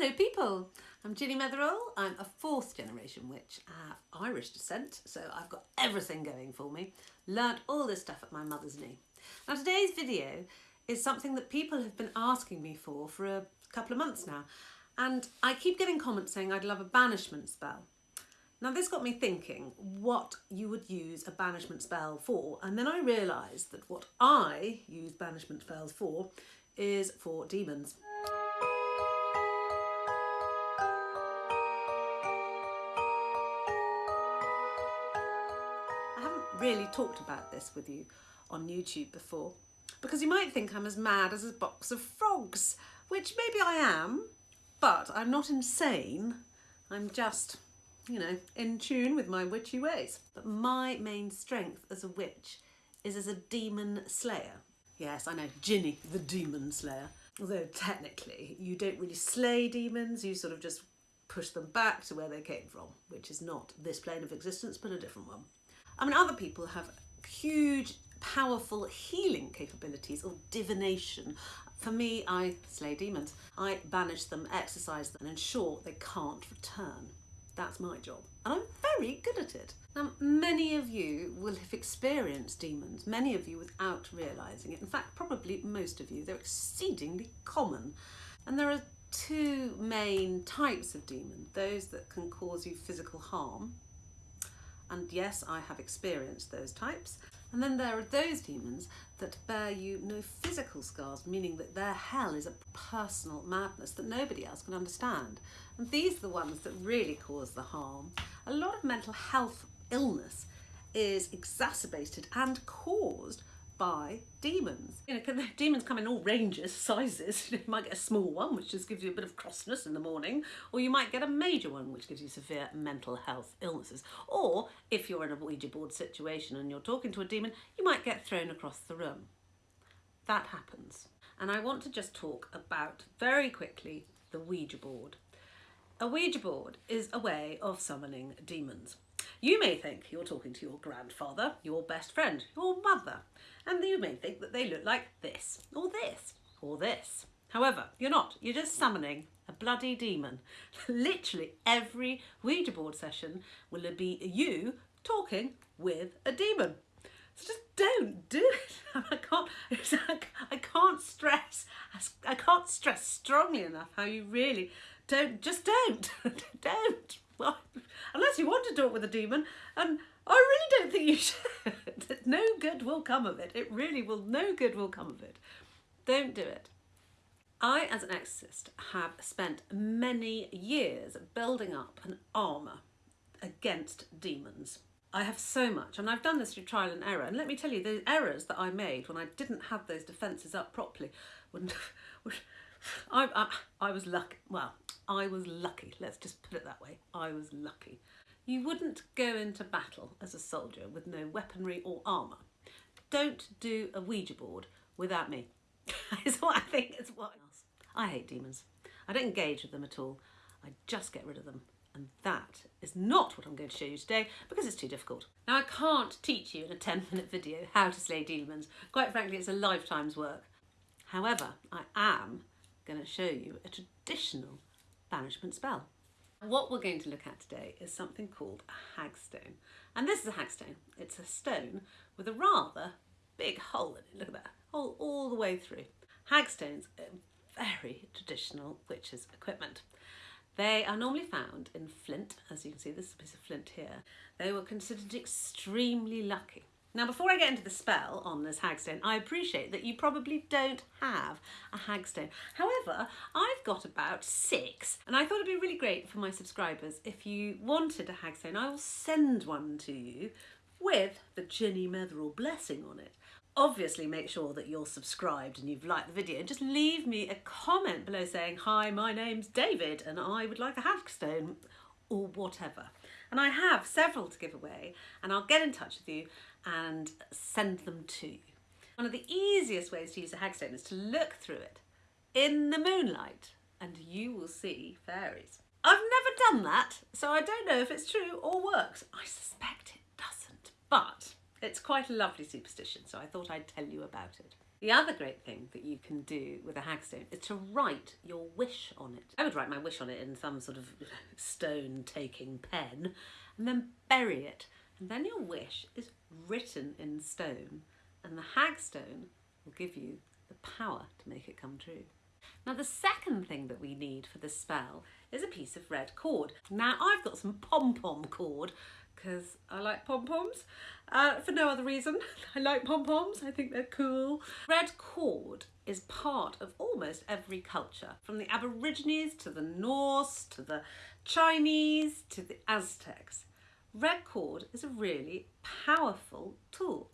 Hello people, I'm Ginny Metherall. I'm a fourth generation witch. Have Irish descent, so I've got everything going for me. Learned all this stuff at my mother's knee. Now today's video is something that people have been asking me for for a couple of months now. And I keep getting comments saying I'd love a banishment spell. Now this got me thinking what you would use a banishment spell for and then I realised that what I use banishment spells for is for demons. Really talked about this with you on YouTube before because you might think I'm as mad as a box of frogs, which maybe I am, but I'm not insane. I'm just, you know, in tune with my witchy ways. But my main strength as a witch is as a demon slayer. Yes, I know, Ginny, the demon slayer. Although technically you don't really slay demons, you sort of just push them back to where they came from, which is not this plane of existence, but a different one. I mean, other people have huge, powerful healing capabilities or divination. For me, I slay demons. I banish them, exorcise them, and ensure they can't return. That's my job. And I'm very good at it. Now, many of you will have experienced demons, many of you without realising it. In fact, probably most of you. They're exceedingly common. And there are two main types of demon. Those that can cause you physical harm, and yes, I have experienced those types. And then there are those demons that bear you no physical scars, meaning that their hell is a personal madness that nobody else can understand. And these are the ones that really cause the harm. A lot of mental health illness is exacerbated and caused by demons. You know, demons come in all ranges, sizes. You might get a small one, which just gives you a bit of crossness in the morning, or you might get a major one, which gives you severe mental health illnesses. Or if you're in a Ouija board situation and you're talking to a demon, you might get thrown across the room. That happens. And I want to just talk about very quickly the Ouija board. A Ouija board is a way of summoning demons. You may think you're talking to your grandfather, your best friend, your mother, and you may think that they look like this, or this, or this. However, you're not. You're just summoning a bloody demon. Literally every Ouija board session will be you talking with a demon. So just don't do it. I can't, I can't stress, I can't stress strongly enough how you really don't, just don't, don't. Well, unless you want to talk with a demon, and I really don't think you should. no good will come of it. It really will, no good will come of it. Don't do it. I, as an exorcist, have spent many years building up an armour against demons. I have so much, and I've done this through trial and error. And let me tell you, the errors that I made when I didn't have those defences up properly, when, I, I, I was lucky. Well, I was lucky. Let's just put it that way. I was lucky. You wouldn't go into battle as a soldier with no weaponry or armour. Don't do a Ouija board without me. it's what I think. It's what else. I hate demons. I don't engage with them at all. I just get rid of them. And that is not what I'm going to show you today because it's too difficult. Now I can't teach you in a 10 minute video how to slay demons. Quite frankly, it's a lifetime's work. However, I am going to show you a traditional banishment spell. What we're going to look at today is something called a hagstone. And this is a hagstone. It's a stone with a rather big hole in it. Look at that, hole all the way through. Hagstones are very traditional witches' equipment. They are normally found in flint, as you can see, this is a piece of flint here. They were considered extremely lucky. Now, before I get into the spell on this hagstone, I appreciate that you probably don't have a hagstone. However, I've got about six, and I thought it'd be really great for my subscribers if you wanted a hagstone. I will send one to you with the Ginny Metherall blessing on it. Obviously make sure that you're subscribed and you've liked the video and just leave me a comment below saying, hi, my name's David and I would like a hagstone or whatever. And I have several to give away and I'll get in touch with you and send them to you. One of the easiest ways to use a hagstone is to look through it in the moonlight and you will see fairies. I've never done that, so I don't know if it's true or works. I suspect it doesn't, but it's quite a lovely superstition, so I thought I'd tell you about it. The other great thing that you can do with a hagstone is to write your wish on it. I would write my wish on it in some sort of stone taking pen and then bury it. And then your wish is written in stone and the hagstone will give you the power to make it come true. Now the second thing that we need for the spell is a piece of red cord. Now I've got some pom-pom cord because I like pom-poms uh, for no other reason. I like pom-poms, I think they're cool. Red cord is part of almost every culture, from the Aborigines to the Norse to the Chinese to the Aztecs. Red cord is a really powerful tool.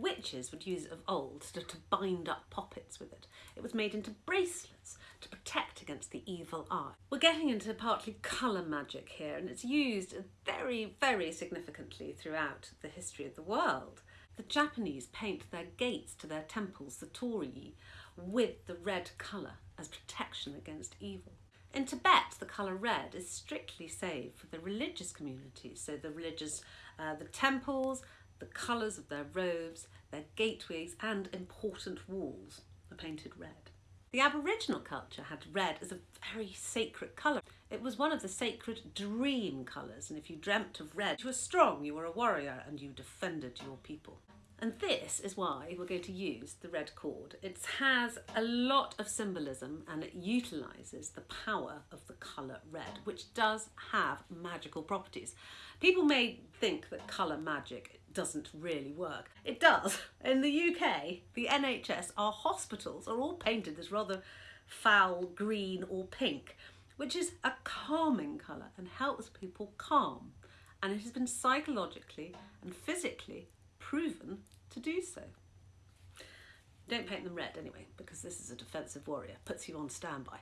Witches would use it of old to, to bind up poppets with it. It was made into bracelets to protect against the evil eye. We're getting into partly colour magic here and it's used very, very significantly throughout the history of the world. The Japanese paint their gates to their temples, the torii, with the red colour as protection against evil. In Tibet, the colour red is strictly saved for the religious communities, so the religious, uh, the temples, the colours of their robes, their gateways and important walls are painted red. The Aboriginal culture had red as a very sacred colour. It was one of the sacred dream colours and if you dreamt of red, you were strong, you were a warrior and you defended your people. And this is why we're going to use the red cord. It has a lot of symbolism and it utilises the power of the colour red, which does have magical properties. People may think that colour magic doesn't really work. It does. In the UK, the NHS, our hospitals are all painted this rather foul green or pink, which is a calming colour and helps people calm. And it has been psychologically and physically proven to do so. Don't paint them red anyway, because this is a defensive warrior, puts you on standby.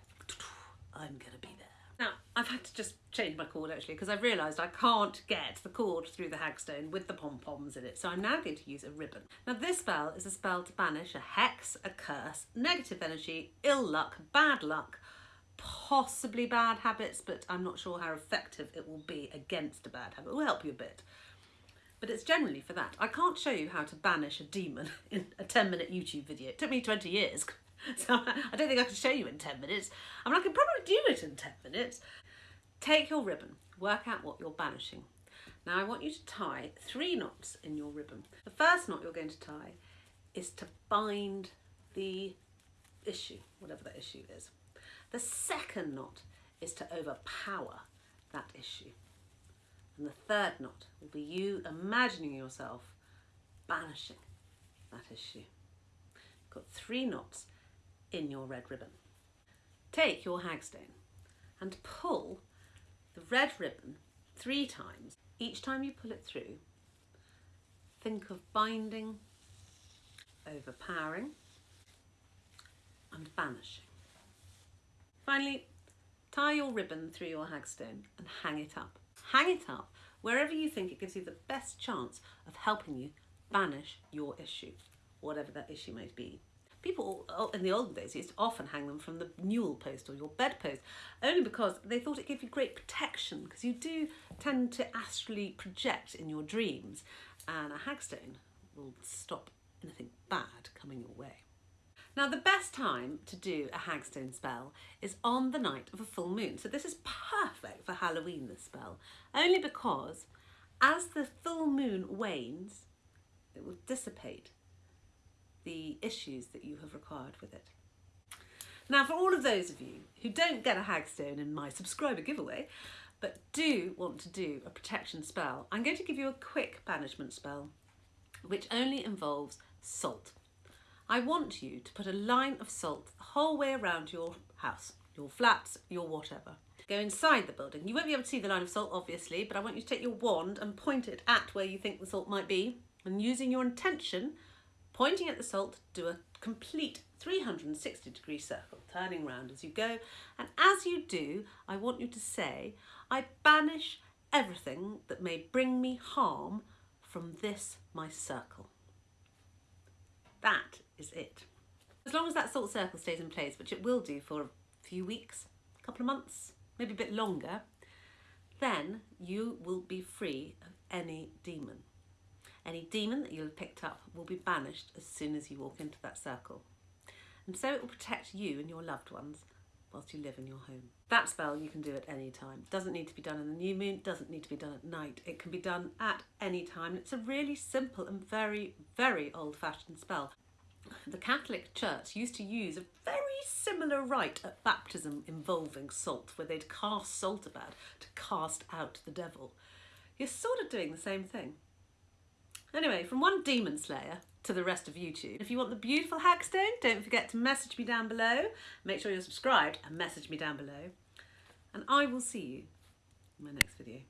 I'm gonna be there. Now, I've had to just change my cord actually because I've realised I can't get the cord through the hagstone with the pom-poms in it, so I'm now going to use a ribbon. Now this spell is a spell to banish a hex, a curse, negative energy, ill luck, bad luck, possibly bad habits, but I'm not sure how effective it will be against a bad habit. It will help you a bit but it's generally for that. I can't show you how to banish a demon in a 10 minute YouTube video. It took me 20 years, so I don't think I can show you in 10 minutes. I mean, I can probably do it in 10 minutes. Take your ribbon, work out what you're banishing. Now I want you to tie three knots in your ribbon. The first knot you're going to tie is to bind the issue, whatever that issue is. The second knot is to overpower that issue. And the third knot will be you imagining yourself banishing that issue. You've got three knots in your red ribbon. Take your hagstone and pull the red ribbon three times. Each time you pull it through, think of binding, overpowering and banishing. Finally, tie your ribbon through your hagstone and hang it up hang it up wherever you think it gives you the best chance of helping you banish your issue, whatever that issue may be. People oh, in the old days used to often hang them from the newel post or your bedpost, only because they thought it gave you great protection, because you do tend to astrally project in your dreams, and a hagstone will stop anything bad coming your way. Now the best time to do a hagstone spell is on the night of a full moon. So this is perfect for Halloween, this spell, only because as the full moon wanes, it will dissipate the issues that you have required with it. Now for all of those of you who don't get a hagstone in my subscriber giveaway, but do want to do a protection spell, I'm going to give you a quick banishment spell, which only involves salt. I want you to put a line of salt the whole way around your house, your flats, your whatever. Go inside the building. You won't be able to see the line of salt, obviously, but I want you to take your wand and point it at where you think the salt might be. And using your intention, pointing at the salt, do a complete 360 degree circle, turning round as you go. And as you do, I want you to say, I banish everything that may bring me harm from this my circle. That is it. As long as that salt circle stays in place, which it will do for a few weeks, a couple of months, maybe a bit longer, then you will be free of any demon. Any demon that you'll have picked up will be banished as soon as you walk into that circle. And so it will protect you and your loved ones whilst you live in your home. That spell you can do at any time. Doesn't need to be done in the new moon, doesn't need to be done at night. It can be done at any time. It's a really simple and very, very old fashioned spell. The Catholic Church used to use a very similar rite at baptism involving salt, where they'd cast salt about to cast out the devil. You're sort of doing the same thing. Anyway, from one demon slayer to the rest of YouTube. If you want the beautiful Hagstone, don't forget to message me down below. Make sure you're subscribed and message me down below. And I will see you in my next video.